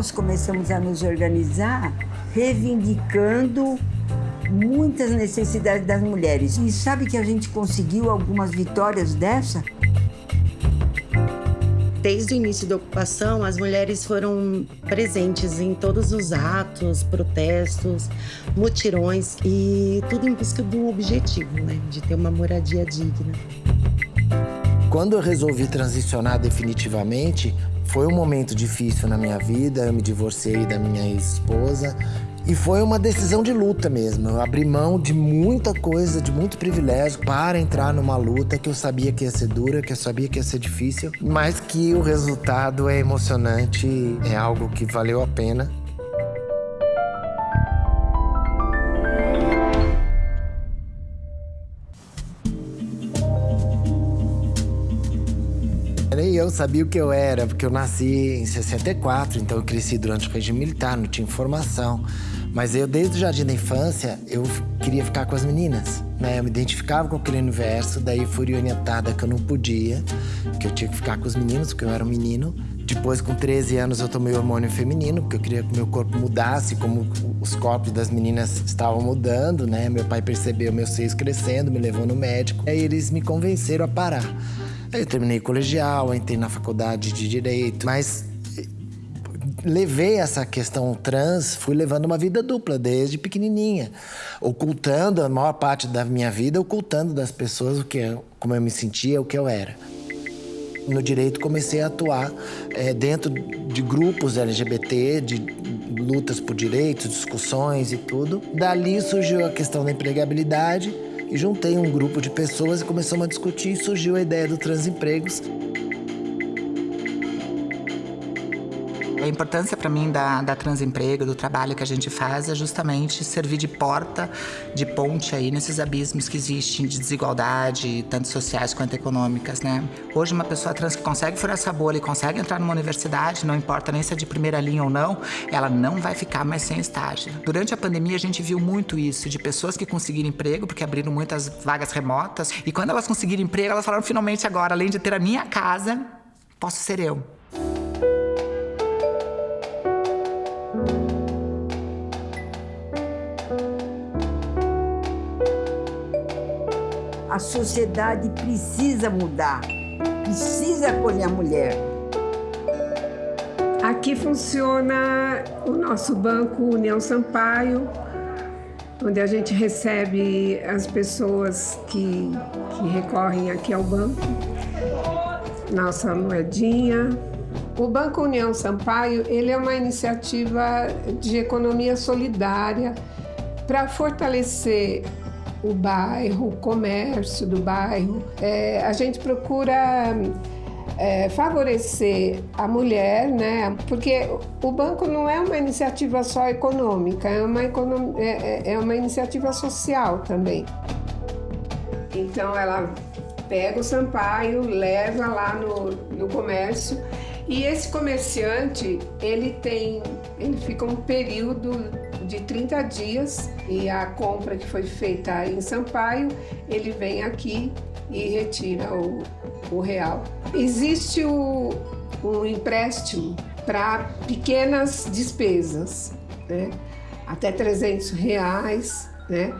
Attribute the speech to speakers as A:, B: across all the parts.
A: nós começamos a nos organizar reivindicando muitas necessidades das mulheres. E sabe que a gente conseguiu algumas vitórias dessa?
B: Desde o início da ocupação, as mulheres foram presentes em todos os atos, protestos, mutirões e tudo em busca do objetivo, né, de ter uma moradia digna.
C: Quando eu resolvi transicionar definitivamente, foi um momento difícil na minha vida. Eu me divorciei da minha ex-esposa e foi uma decisão de luta mesmo. Eu abri mão de muita coisa, de muito privilégio para entrar numa luta que eu sabia que ia ser dura, que eu sabia que ia ser difícil, mas que o resultado é emocionante, é algo que valeu a pena. Nem eu sabia o que eu era, porque eu nasci em 64, então eu cresci durante o regime militar, não tinha informação. Mas eu, desde o jardim da infância, eu queria ficar com as meninas, né? Eu me identificava com aquele universo, daí fui orientada que eu não podia, que eu tinha que ficar com os meninos, porque eu era um menino. Depois, com 13 anos, eu tomei hormônio feminino, porque eu queria que meu corpo mudasse, como os corpos das meninas estavam mudando, né? Meu pai percebeu meus seios crescendo, me levou no médico. Aí eles me convenceram a parar. Aí eu terminei o colegial, entrei na faculdade de Direito, mas levei essa questão trans, fui levando uma vida dupla desde pequenininha, ocultando a maior parte da minha vida, ocultando das pessoas o que como eu me sentia, o que eu era. No direito comecei a atuar é, dentro de grupos LGBT, de lutas por direitos, discussões e tudo. Dali surgiu a questão da empregabilidade e juntei um grupo de pessoas e começamos a discutir e surgiu a ideia do Transempregos.
D: A importância para mim da, da Transemprego, do trabalho que a gente faz, é justamente servir de porta, de ponte aí nesses abismos que existem de desigualdade, tanto sociais quanto econômicas, né? Hoje, uma pessoa trans que consegue furar essa bolha e consegue entrar numa universidade, não importa nem se é de primeira linha ou não, ela não vai ficar mais sem estágio. Durante a pandemia, a gente viu muito isso, de pessoas que conseguiram emprego, porque abriram muitas vagas remotas, e quando elas conseguiram emprego, elas falaram, finalmente agora, além de ter a minha casa, posso ser eu.
A: Sociedade precisa mudar, precisa acolher a mulher.
E: Aqui funciona o nosso banco União Sampaio, onde a gente recebe as pessoas que, que recorrem aqui ao banco, nossa moedinha. O Banco União Sampaio ele é uma iniciativa de economia solidária para fortalecer o bairro, o comércio do bairro. É, a gente procura é, favorecer a mulher, né? Porque o banco não é uma iniciativa só econômica, é uma, econom... é, é, é uma iniciativa social também. Então ela pega o Sampaio, leva lá no, no comércio e esse comerciante ele tem, ele fica um período de 30 dias e a compra que foi feita em Sampaio, ele vem aqui e retira o, o real. Existe o, um empréstimo para pequenas despesas, né? até 300 reais, né?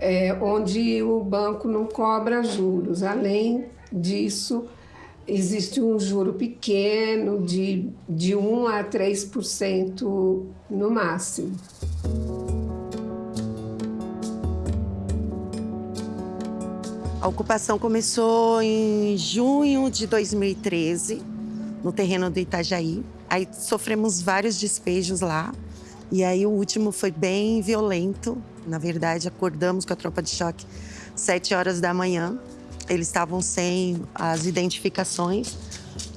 E: É, onde o banco não cobra juros. Além disso, existe um juro pequeno de, de 1 a 3% no máximo.
B: A ocupação começou em junho de 2013, no terreno do Itajaí. Aí sofremos vários despejos lá. E aí o último foi bem violento. Na verdade, acordamos com a tropa de choque sete horas da manhã. Eles estavam sem as identificações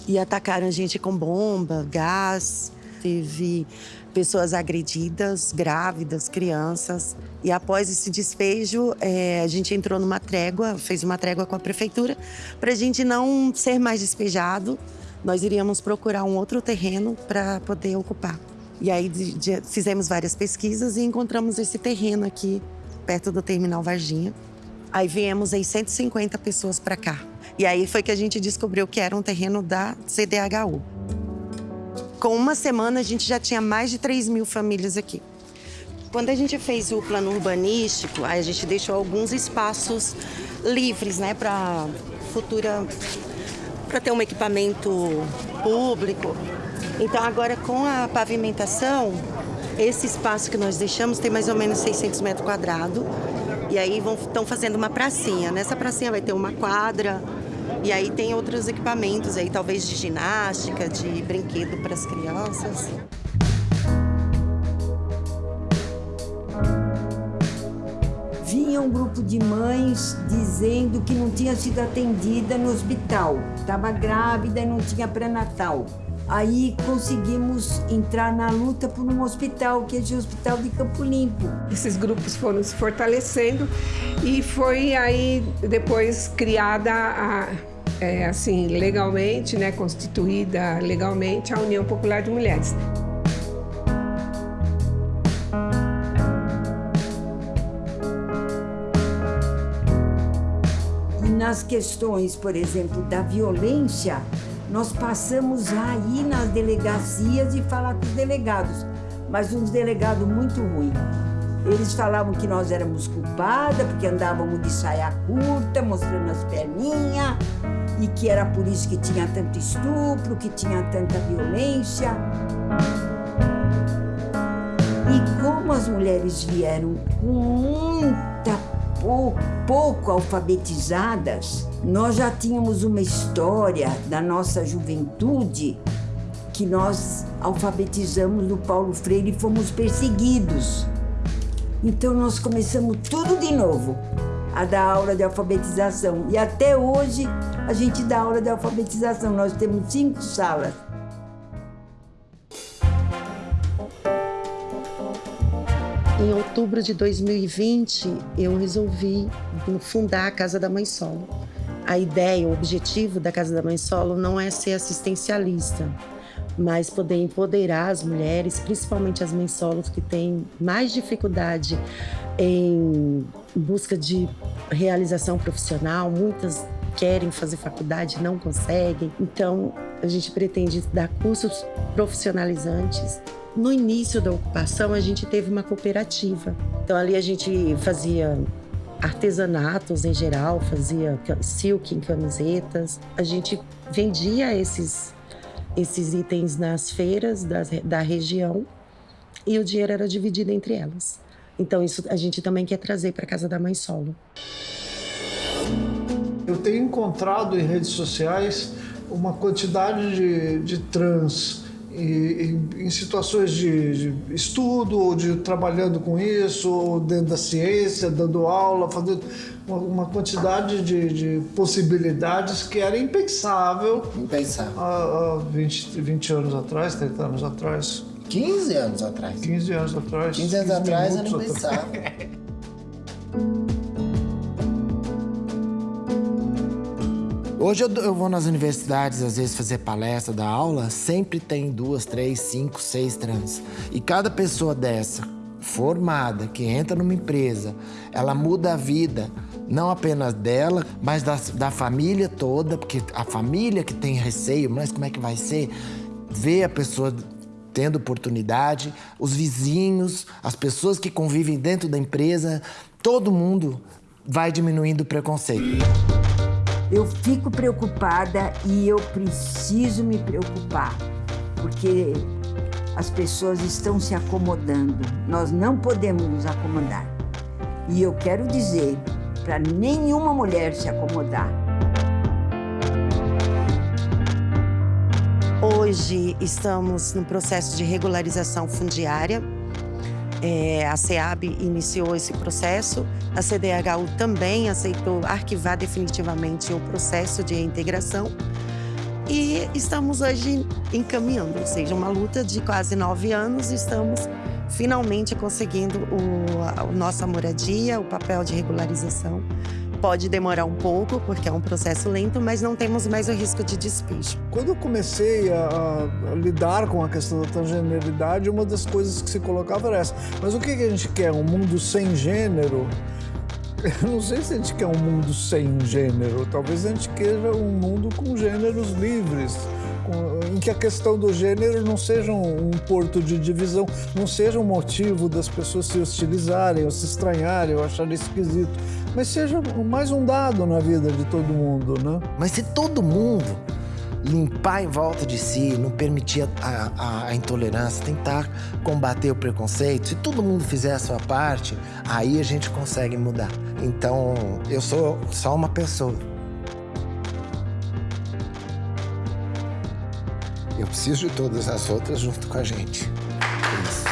B: e atacaram a gente com bomba, gás. Teve pessoas agredidas, grávidas, crianças. E após esse despejo, é, a gente entrou numa trégua, fez uma trégua com a prefeitura, para a gente não ser mais despejado. Nós iríamos procurar um outro terreno para poder ocupar. E aí de, de, fizemos várias pesquisas e encontramos esse terreno aqui, perto do Terminal Varginha. Aí viemos aí 150 pessoas para cá. E aí foi que a gente descobriu que era um terreno da CDHU. Com uma semana, a gente já tinha mais de 3 mil famílias aqui. Quando a gente fez o plano urbanístico, a gente deixou alguns espaços livres, né, para futura, para ter um equipamento público. Então agora com a pavimentação, esse espaço que nós deixamos tem mais ou menos 600 metros quadrados. E aí estão fazendo uma pracinha. Nessa pracinha vai ter uma quadra, e aí tem outros equipamentos aí, talvez de ginástica, de brinquedo para as crianças.
A: Vinha um grupo de mães dizendo que não tinha sido atendida no hospital, estava grávida e não tinha pré-natal. Aí conseguimos entrar na luta por um hospital, que é o Hospital de Campo Limpo.
E: Esses grupos foram se fortalecendo e foi aí depois criada a, é, assim legalmente, né, constituída legalmente a União Popular de Mulheres.
A: E nas questões, por exemplo, da violência, nós passamos a ir nas delegacias e falar com os delegados, mas uns delegados muito ruins. Eles falavam que nós éramos culpadas porque andávamos de saia curta, mostrando as perninhas, e que era por isso que tinha tanto estupro, que tinha tanta violência. E como as mulheres vieram com muita pouco, pouco alfabetizadas, nós já tínhamos uma história da nossa juventude que nós alfabetizamos no Paulo Freire e fomos perseguidos. Então nós começamos tudo de novo a dar aula de alfabetização. E até hoje a gente dá aula de alfabetização. Nós temos cinco salas.
B: Em outubro de 2020, eu resolvi fundar a Casa da Mãe Solo. A ideia, o objetivo da Casa da Mãe Solo não é ser assistencialista, mas poder empoderar as mulheres, principalmente as mães solos que têm mais dificuldade em busca de realização profissional. Muitas querem fazer faculdade, não conseguem. Então, a gente pretende dar cursos profissionalizantes no início da ocupação, a gente teve uma cooperativa. Então, ali a gente fazia artesanatos em geral, fazia silk em camisetas. A gente vendia esses, esses itens nas feiras da, da região e o dinheiro era dividido entre elas. Então, isso a gente também quer trazer para Casa da Mãe Solo.
F: Eu tenho encontrado em redes sociais uma quantidade de, de trans em situações de, de, estudo, ou de trabalhando com isso, ou dentro da ciência, dando aula, fazendo uma, uma quantidade de, de, possibilidades que era impensável.
C: Impensável.
F: Há, há 20, 20 anos atrás, 30 anos atrás.
C: 15 anos atrás.
F: 15 anos atrás.
C: 15 anos 15 atrás era impensável. Hoje eu, eu, vou nas universidades, às vezes, fazer palestra, dar aula, sempre tem duas, três, cinco, seis trans. E cada pessoa dessa, formada, que entra numa empresa, ela muda a vida, não apenas dela, mas da, da família toda, porque a família que tem receio, mas como é que vai ser? Ver a pessoa tendo oportunidade, os vizinhos, as pessoas que convivem dentro da empresa, todo mundo vai diminuindo o preconceito.
A: Eu fico preocupada e eu preciso me preocupar, porque as pessoas estão se acomodando. Nós não podemos nos acomodar. E eu quero dizer para nenhuma mulher se acomodar.
B: Hoje estamos no processo de regularização fundiária é, a SEAB iniciou esse processo, a CDHU também aceitou arquivar definitivamente o processo de reintegração e estamos hoje encaminhando, ou seja, uma luta de quase nove anos, estamos finalmente conseguindo o, a nossa moradia, o papel de regularização Pode demorar um pouco, porque é um processo lento, mas não temos mais o risco de despejo.
F: Quando eu comecei a, a lidar com a questão da transgeneridade, uma das coisas que se colocava era essa. Mas o que, que a gente quer? Um mundo sem gênero? Eu não sei se a gente quer um mundo sem gênero. Talvez a gente queira um mundo com gêneros livres, em que a questão do gênero não seja um, um porto de divisão, não seja um motivo das pessoas se hostilizarem, ou se estranharem, ou acharem esquisito, mas seja mais um dado na vida de todo mundo, né?
C: Mas se todo mundo limpar em volta de si, não permitir a, a, a, intolerância, tentar combater o preconceito, se todo mundo fizer a sua parte, aí a gente consegue mudar. Então, eu sou só uma pessoa. Preciso de todas as outras junto com a gente. É isso.